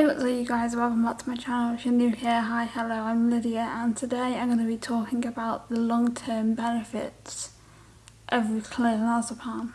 Hey what's up you guys, welcome back to my channel. If you're new here, hi, hello, I'm Lydia and today I'm going to be talking about the long-term benefits of clonazepam. And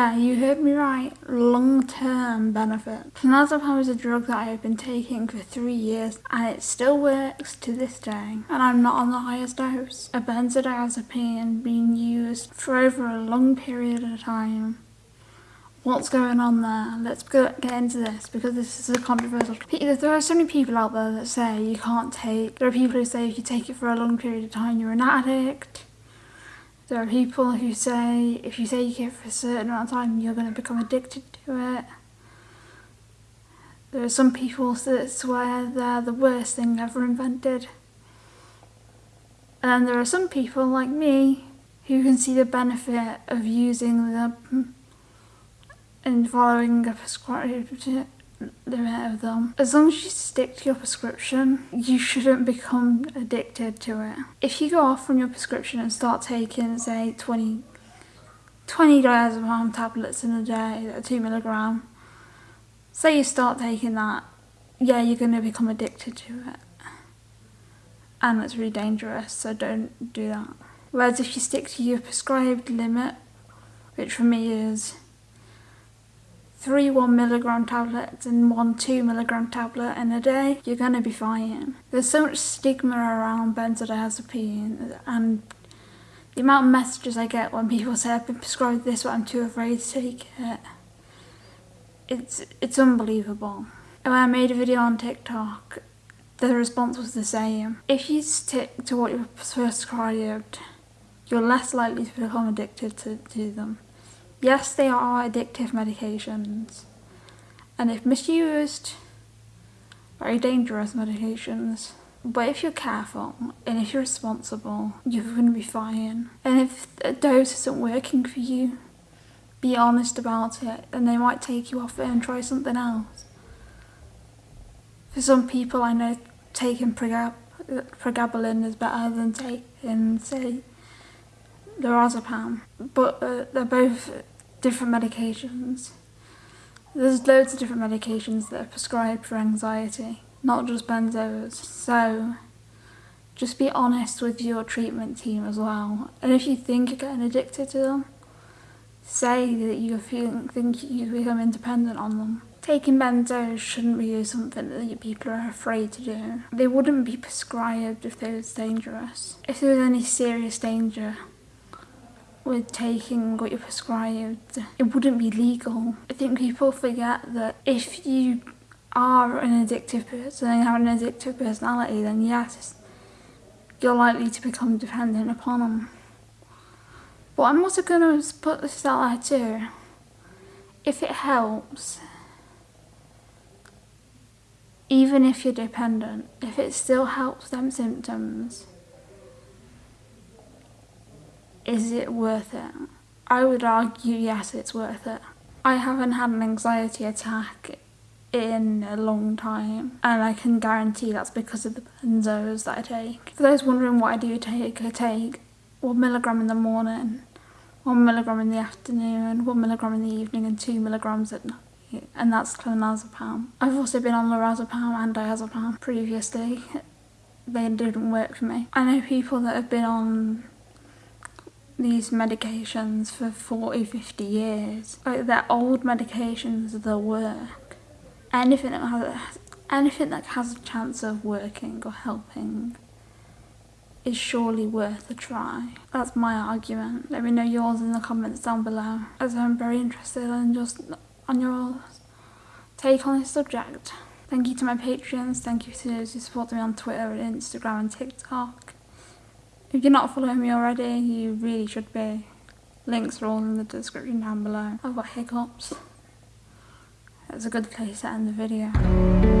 yeah, you heard me right, long-term benefit. Clonazepam is a drug that I have been taking for three years and it still works to this day. And I'm not on the highest dose. A benzodiazepine being used for over a long period of time. What's going on there? Let's get into this because this is a controversial. There are so many people out there that say you can't take. There are people who say if you take it for a long period of time, you're an addict. There are people who say if you take it for a certain amount of time, you're going to become addicted to it. There are some people that swear they're the worst thing ever invented. And there are some people like me who can see the benefit of using the and following a prescribed limit of them. As long as you stick to your prescription, you shouldn't become addicted to it. If you go off from your prescription and start taking, say, 20, 20 diazepam tablets in a day, a 2 milligram, say you start taking that, yeah, you're going to become addicted to it. And it's really dangerous, so don't do that. Whereas if you stick to your prescribed limit, which for me is three one milligram tablets and one two milligram tablet in a day, you're going to be fine. There's so much stigma around benzodiazepine and the amount of messages I get when people say I've been prescribed this but I'm too afraid to take it. It's, it's unbelievable. When I made a video on TikTok, the response was the same. If you stick to what you're prescribed, you're less likely to become addicted to, to them. Yes, they are addictive medications, and if misused, very dangerous medications. But if you're careful and if you're responsible, you're going to be fine. And if a dose isn't working for you, be honest about it and they might take you off it and try something else. For some people I know taking pregabalin is better than taking, say, lorazepam, but uh, they're both different medications. There's loads of different medications that are prescribed for anxiety, not just benzos. So just be honest with your treatment team as well. And if you think you're getting addicted to them, say that you think you become independent on them. Taking benzos shouldn't be something that people are afraid to do. They wouldn't be prescribed if they was dangerous. If there was any serious danger, with taking what you're prescribed, it wouldn't be legal. I think people forget that if you are an addictive person and have an addictive personality, then yes, you're likely to become dependent upon them. But I'm also going to put this out there too. If it helps, even if you're dependent, if it still helps them symptoms, is it worth it? I would argue yes, it's worth it. I haven't had an anxiety attack in a long time and I can guarantee that's because of the benzos that I take. For those wondering what I do take, I take one milligram in the morning, one milligram in the afternoon, one milligram in the evening and two milligrams at night and that's clonazepam. I've also been on lorazepam and diazepam previously. They didn't work for me. I know people that have been on these medications for 40, 50 years. Like they're old medications that work. Anything that has, anything that has a chance of working or helping is surely worth a try. That's my argument. Let me know yours in the comments down below as I'm very interested in just on your take on this subject. Thank you to my patrons, thank you to those who support me on Twitter and Instagram and TikTok. If you're not following me already, you really should be. Links are all in the description down below. I've got hiccups. That's a good place to end the video.